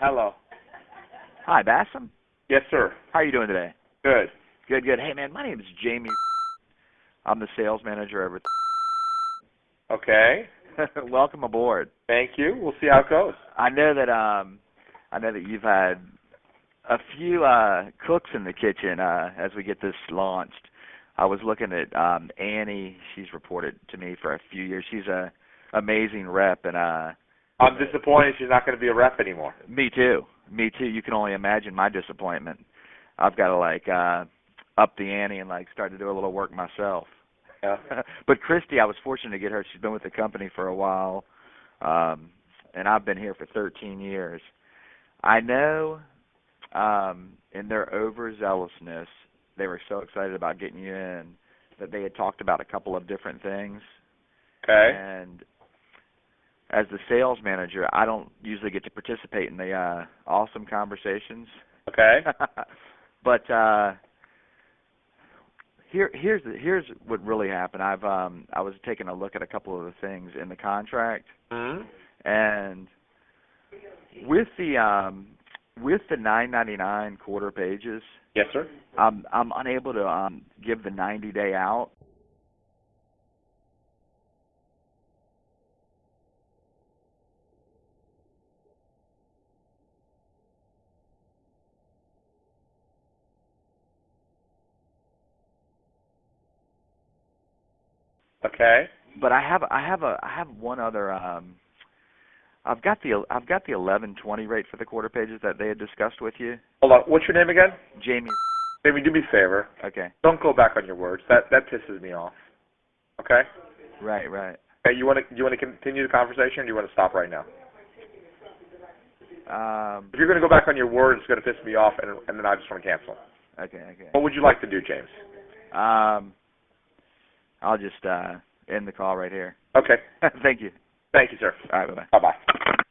Hello. Hi, Bassam. Yes, sir. How are you doing today? Good. Good, good. Hey, man, my name is Jamie. I'm the sales manager over. Okay. Welcome aboard. Thank you. We'll see how it goes. I know that um, I know that you've had a few uh cooks in the kitchen uh as we get this launched. I was looking at um Annie. She's reported to me for a few years. She's a amazing rep, and uh I'm disappointed she's not going to be a rep anymore. Me too. Me too. You can only imagine my disappointment. I've got to like uh up the ante and like start to do a little work myself. Yeah. but Christy, I was fortunate to get her. She's been with the company for a while. Um and I've been here for 13 years. I know um in their overzealousness, they were so excited about getting you in that they had talked about a couple of different things. Okay. And as the sales manager, I don't usually get to participate in the uh awesome conversations. Okay. but uh here here's the, here's what really happened. I've um I was taking a look at a couple of the things in the contract hmm and with the um with the 999 quarter pages, Yes, sir. I'm I'm unable to um give the 90 day out. Okay. But I have I have a I have one other um I've got the I've got the 1120 rate for the quarter pages that they had discussed with you. Hold on. What's your name again? Jamie Jamie, do me a favor. Okay. Don't go back on your words. That that pisses me off. Okay. Right, right. Okay. You want to you want to continue the conversation, or do you want to stop right now? Um If you're going to go back on your words, it's going to piss me off, and and then I just want to cancel. okay, okay. What would you like to do, James? Um I'll just uh end the call right here. Okay. Thank you. Thank you, sir. All right, bye-bye. Bye bye.